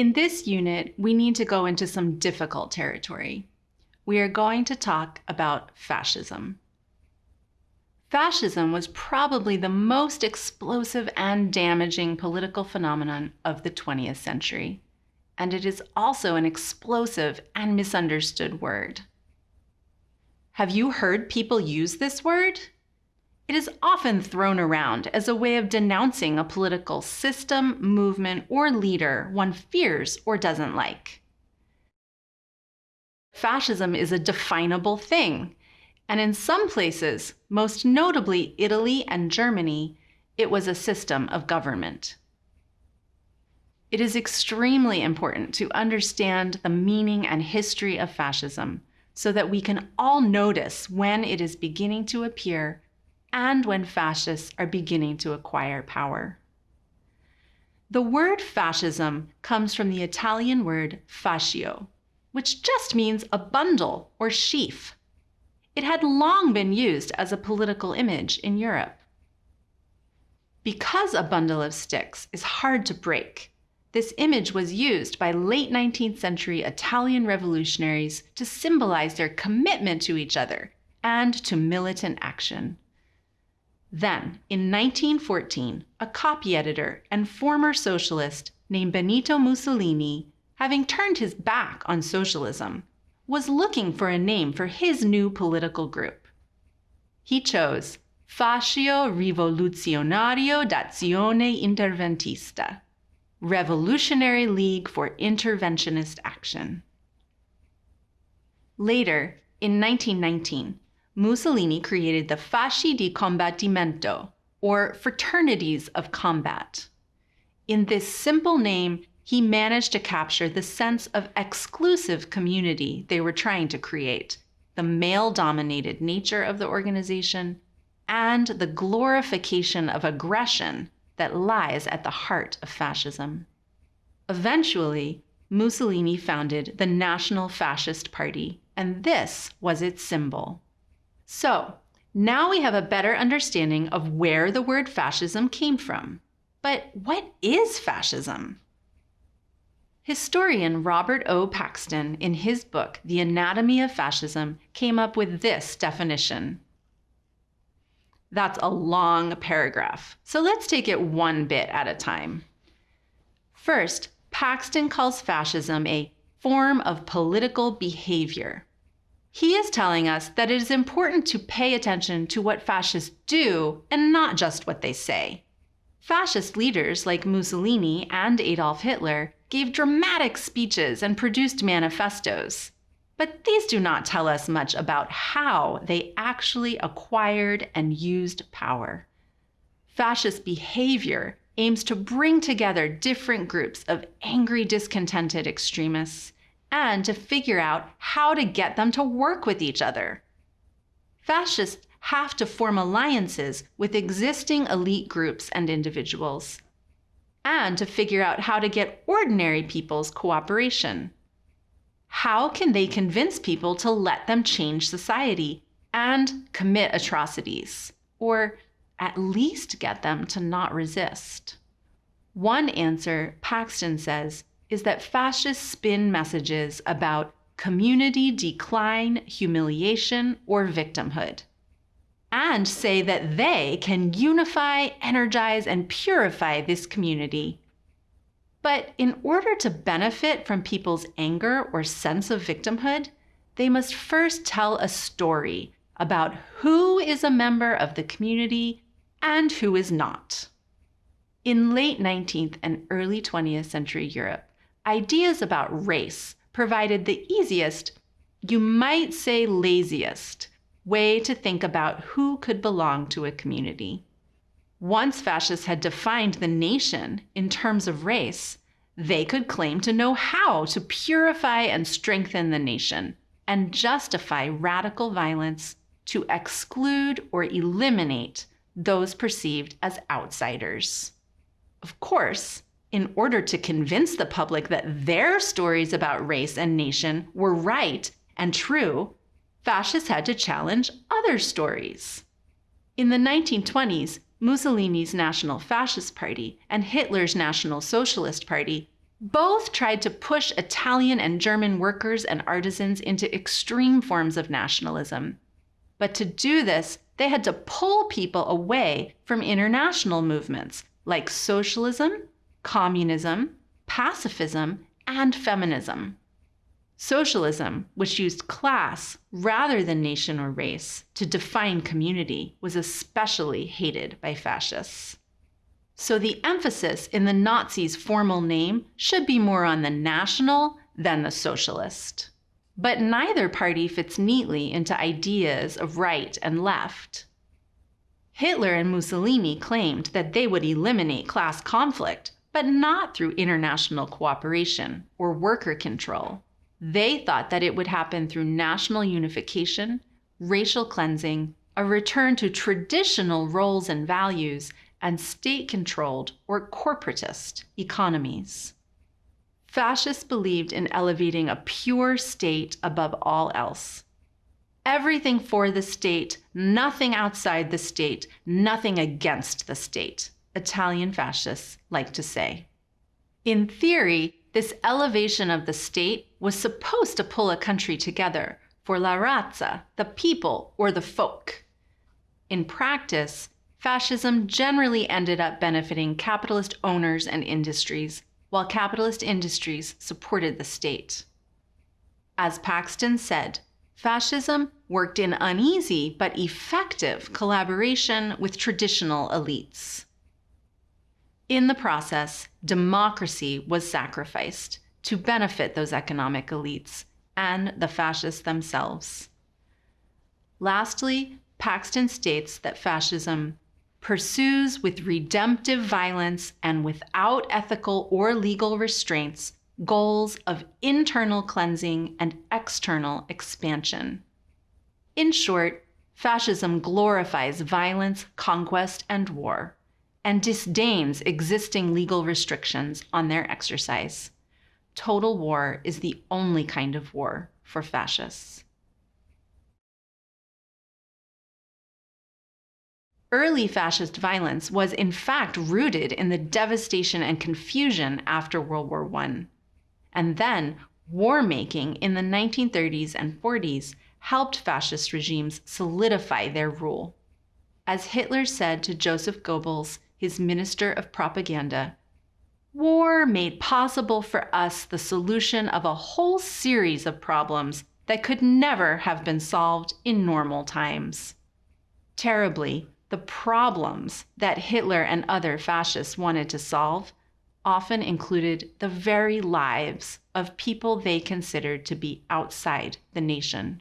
In this unit, we need to go into some difficult territory. We are going to talk about fascism. Fascism was probably the most explosive and damaging political phenomenon of the 20th century, and it is also an explosive and misunderstood word. Have you heard people use this word? It is often thrown around as a way of denouncing a political system, movement, or leader one fears or doesn't like. Fascism is a definable thing and in some places, most notably Italy and Germany, it was a system of government. It is extremely important to understand the meaning and history of fascism so that we can all notice when it is beginning to appear and when fascists are beginning to acquire power. The word fascism comes from the Italian word fascio, which just means a bundle or sheaf. It had long been used as a political image in Europe. Because a bundle of sticks is hard to break, this image was used by late 19th century Italian revolutionaries to symbolize their commitment to each other and to militant action. Then, in 1914, a copy editor and former socialist named Benito Mussolini, having turned his back on socialism, was looking for a name for his new political group. He chose Fascio Rivoluzionario d'Azione Interventista, Revolutionary League for Interventionist Action. Later, in 1919, Mussolini created the Fasci di Combattimento, or Fraternities of Combat. In this simple name, he managed to capture the sense of exclusive community they were trying to create, the male dominated nature of the organization, and the glorification of aggression that lies at the heart of fascism. Eventually, Mussolini founded the National Fascist Party, and this was its symbol. So, now we have a better understanding of where the word fascism came from. But what is fascism? Historian Robert O. Paxton, in his book, The Anatomy of Fascism, came up with this definition. That's a long paragraph, so let's take it one bit at a time. First, Paxton calls fascism a form of political behavior. He is telling us that it is important to pay attention to what fascists do and not just what they say. Fascist leaders like Mussolini and Adolf Hitler gave dramatic speeches and produced manifestos. But these do not tell us much about how they actually acquired and used power. Fascist behavior aims to bring together different groups of angry, discontented extremists and to figure out how to get them to work with each other. Fascists have to form alliances with existing elite groups and individuals and to figure out how to get ordinary people's cooperation. How can they convince people to let them change society and commit atrocities, or at least get them to not resist? One answer, Paxton says, is that fascists spin messages about community decline, humiliation, or victimhood and say that they can unify, energize, and purify this community. But in order to benefit from people's anger or sense of victimhood, they must first tell a story about who is a member of the community and who is not. In late 19th and early 20th century Europe, ideas about race provided the easiest, you might say laziest, way to think about who could belong to a community. Once fascists had defined the nation in terms of race, they could claim to know how to purify and strengthen the nation and justify radical violence to exclude or eliminate those perceived as outsiders. Of course, in order to convince the public that their stories about race and nation were right and true, fascists had to challenge other stories. In the 1920s, Mussolini's National Fascist Party and Hitler's National Socialist Party Both tried to push Italian and German workers and artisans into extreme forms of nationalism. But to do this, they had to pull people away from international movements like socialism, communism, pacifism, and feminism. Socialism, which used class rather than nation or race to define community, was especially hated by fascists. So the emphasis in the Nazis' formal name should be more on the national than the socialist. But neither party fits neatly into ideas of right and left. Hitler and Mussolini claimed that they would eliminate class conflict, but not through international cooperation or worker control. They thought that it would happen through national unification, racial cleansing, a return to traditional roles and values, and state controlled or corporatist economies. Fascists believed in elevating a pure state above all else. Everything for the state, nothing outside the state, nothing against the state, Italian fascists like to say. In theory, this elevation of the state was supposed to pull a country together for la razza, the people or the folk. In practice, fascism generally ended up benefiting capitalist owners and industries, while capitalist industries supported the state. As Paxton said, fascism worked in uneasy but effective collaboration with traditional elites. In the process, democracy was sacrificed to benefit those economic elites and the fascists themselves. Lastly, Paxton states that fascism pursues with redemptive violence and without ethical or legal restraints goals of internal cleansing and external expansion. In short, fascism glorifies violence, conquest, and war, and disdains existing legal restrictions on their exercise. Total war is the only kind of war for fascists. Early fascist violence was in fact rooted in the devastation and confusion after World War I. And then, war making in the 1930s and 40s helped fascist regimes solidify their rule. As Hitler said to Joseph Goebbels, his minister of propaganda, war made possible for us the solution of a whole series of problems that could never have been solved in normal times. Terribly, the problems that Hitler and other fascists wanted to solve often included the very lives of people they considered to be outside the nation.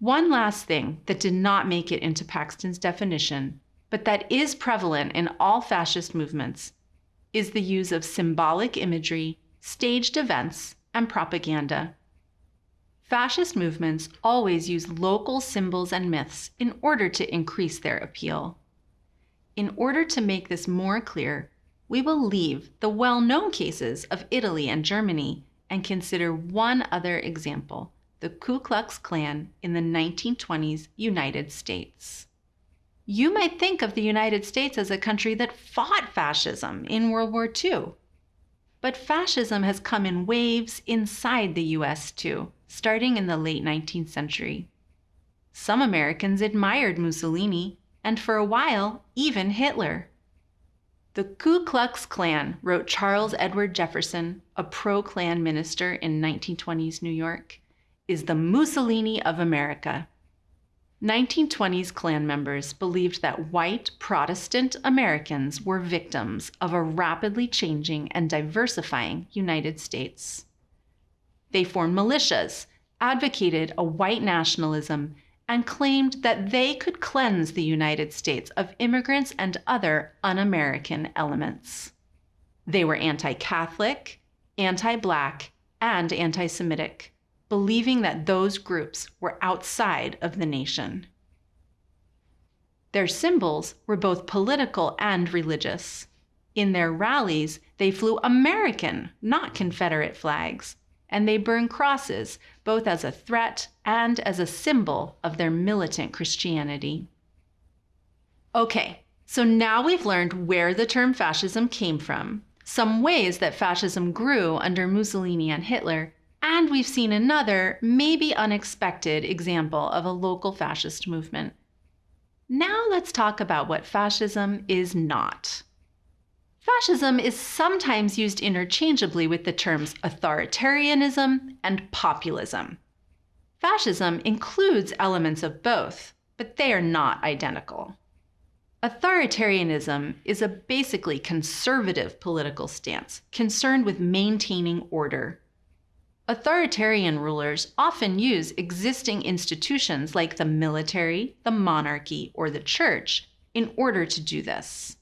One last thing that did not make it into Paxton's definition, but that is prevalent in all fascist movements, is the use of symbolic imagery, staged events, and propaganda Fascist movements always use local symbols and myths in order to increase their appeal. In order to make this more clear, we will leave the well known cases of Italy and Germany and consider one other example the Ku Klux Klan in the 1920s United States. You might think of the United States as a country that fought fascism in World War II. But fascism has come in waves inside the US too starting in the late 19th century. Some Americans admired Mussolini, and for a while, even Hitler. The Ku Klux Klan, wrote Charles Edward Jefferson, a pro Klan minister in 1920s New York, is the Mussolini of America. 1920s Klan members believed that white Protestant Americans were victims of a rapidly changing and diversifying United States. They formed militias, advocated a white nationalism, and claimed that they could cleanse the United States of immigrants and other un American elements. They were anti Catholic, anti Black, and anti Semitic, believing that those groups were outside of the nation. Their symbols were both political and religious. In their rallies, they flew American, not Confederate flags, and they burned crosses, both as a threat and as a symbol of their militant Christianity. Okay, so now we've learned where the term fascism came from, some ways that fascism grew under Mussolini and Hitler, and we've seen another, maybe unexpected, example of a local fascist movement. Now let's talk about what fascism is not. Fascism is sometimes used interchangeably with the terms authoritarianism and populism. Fascism includes elements of both, but they are not identical. Authoritarianism is a basically conservative political stance concerned with maintaining order. Authoritarian rulers often use existing institutions like the military, the monarchy, or the church in order to do this.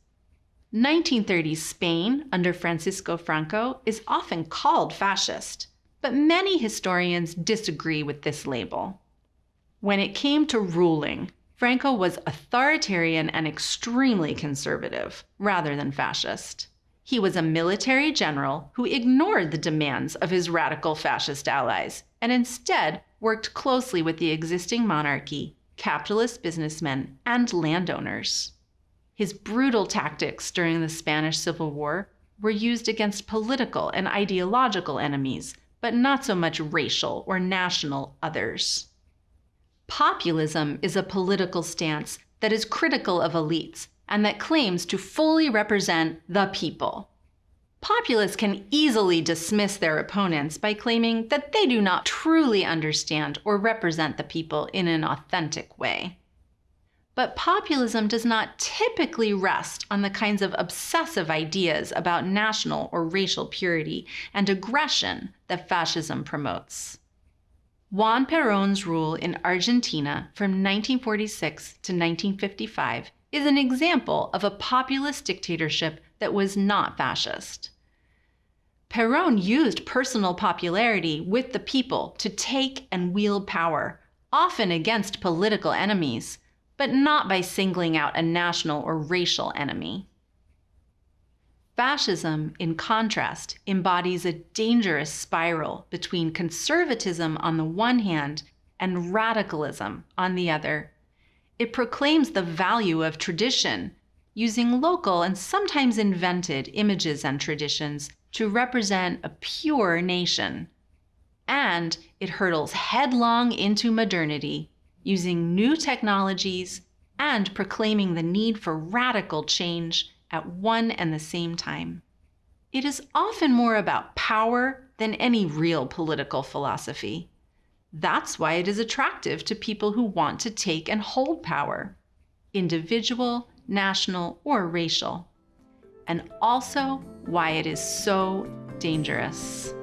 1930s Spain under Francisco Franco is often called fascist, but many historians disagree with this label. When it came to ruling, Franco was authoritarian and extremely conservative, rather than fascist. He was a military general who ignored the demands of his radical fascist allies and instead worked closely with the existing monarchy, capitalist businessmen, and landowners. His brutal tactics during the Spanish Civil War were used against political and ideological enemies, but not so much racial or national others. Populism is a political stance that is critical of elites and that claims to fully represent the people. Populists can easily dismiss their opponents by claiming that they do not truly understand or represent the people in an authentic way. But populism does not typically rest on the kinds of obsessive ideas about national or racial purity and aggression that fascism promotes. Juan Perón's rule in Argentina from 1946 to 1955 is an example of a populist dictatorship that was not fascist. Perón used personal popularity with the people to take and wield power, often against political enemies, but not by singling out a national or racial enemy. Fascism, in contrast, embodies a dangerous spiral between conservatism on the one hand and radicalism on the other. It proclaims the value of tradition, using local and sometimes invented images and traditions to represent a pure nation. And it hurtles headlong into modernity, using new technologies and proclaiming the need for radical change at one and the same time. It is often more about power than any real political philosophy. That's why it is attractive to people who want to take and hold power, individual, national, or racial, and also why it is so dangerous.